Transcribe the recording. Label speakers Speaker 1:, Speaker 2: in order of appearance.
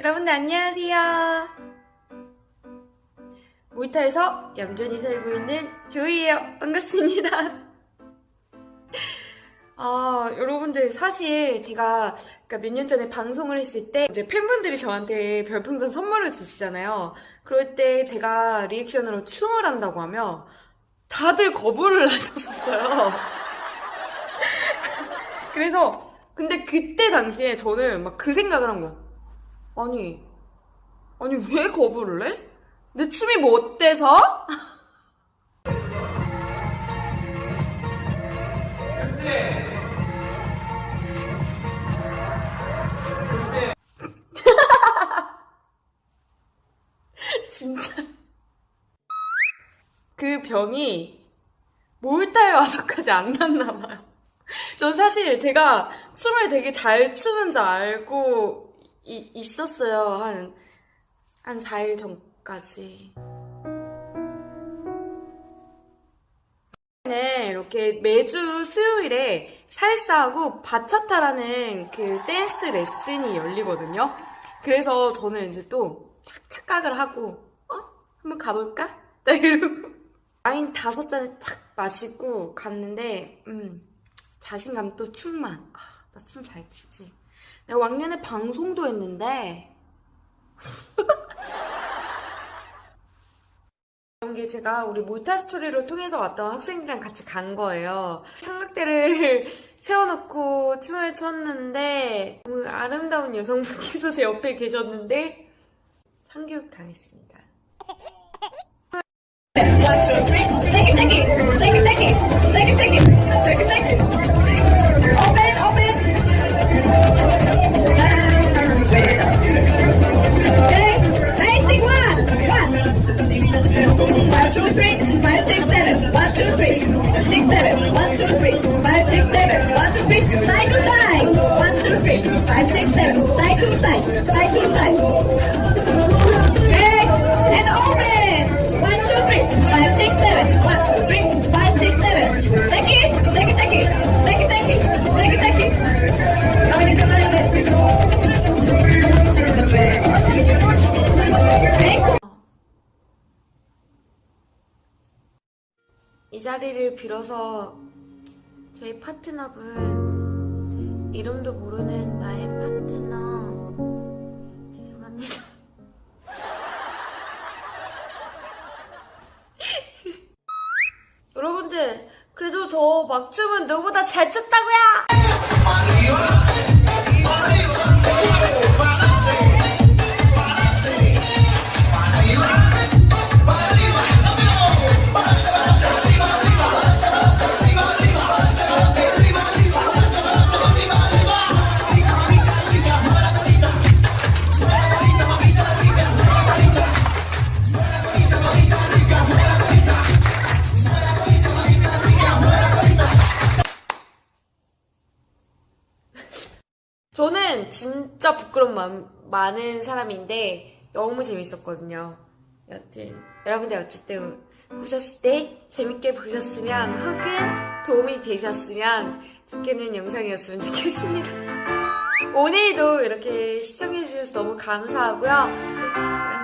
Speaker 1: 여러분들 안녕하세요. 몰타에서 얌전히 살고 있는 조이예요. 반갑습니다. 아, 여러분들 사실 제가 그러니까 몇 년 전에 방송을 했을 때 이제 팬분들이 저한테 별풍선 선물을 주시잖아요. 그럴 때 제가 리액션으로 춤을 한다고 하면 다들 거부를 하셨었어요. 그래서 근데 그때 당시에 저는 막 그 생각을 한 거야. 아니, 아니 왜 거부를 해? 내 춤이 뭐 어때서? 진짜 그 병이 몰타에 와서까지 안 났나 봐요. 전 사실 제가 춤을 되게 잘 추는 줄 알고 이- 있었어요. 한, 한 4일 전까지. 네, 이렇게 매주 수요일에 살사하고 바차타라는 그 댄스 레슨이 열리거든요. 그래서 저는 이제 또 착각을 하고, 어? 한번 가볼까? 딱 이러고. 와인 다섯 잔을 탁 마시고 갔는데, 음, 자신감 또 충만. 아, 나 춤 잘 추지. 내가 왕년에 방송도 했는데, 이런 게 제가 우리 몰타 스토리를 통해서 왔던 학생들이랑 같이 간 거예요. 삼각대를 세워놓고 춤을 췄는데, 너무 아름다운 여성분께서 제 옆에 계셨는데, 참교육 당했습니다. 이 자리를 빌어서 저희 파트너분 이름도 모르는 나의 파트너 여러분들 그래도 저 막춤은 누구보다 잘 췄다고요! 저는 진짜 부끄러움 많, 많은 사람인데 너무 재밌었거든요. 여튼 여러분들 어쨌든 보셨을 때 재밌게 보셨으면 혹은 도움이 되셨으면 좋겠는 영상이었으면 좋겠습니다. 오늘도 이렇게 시청해주셔서 너무 감사하고요. 네.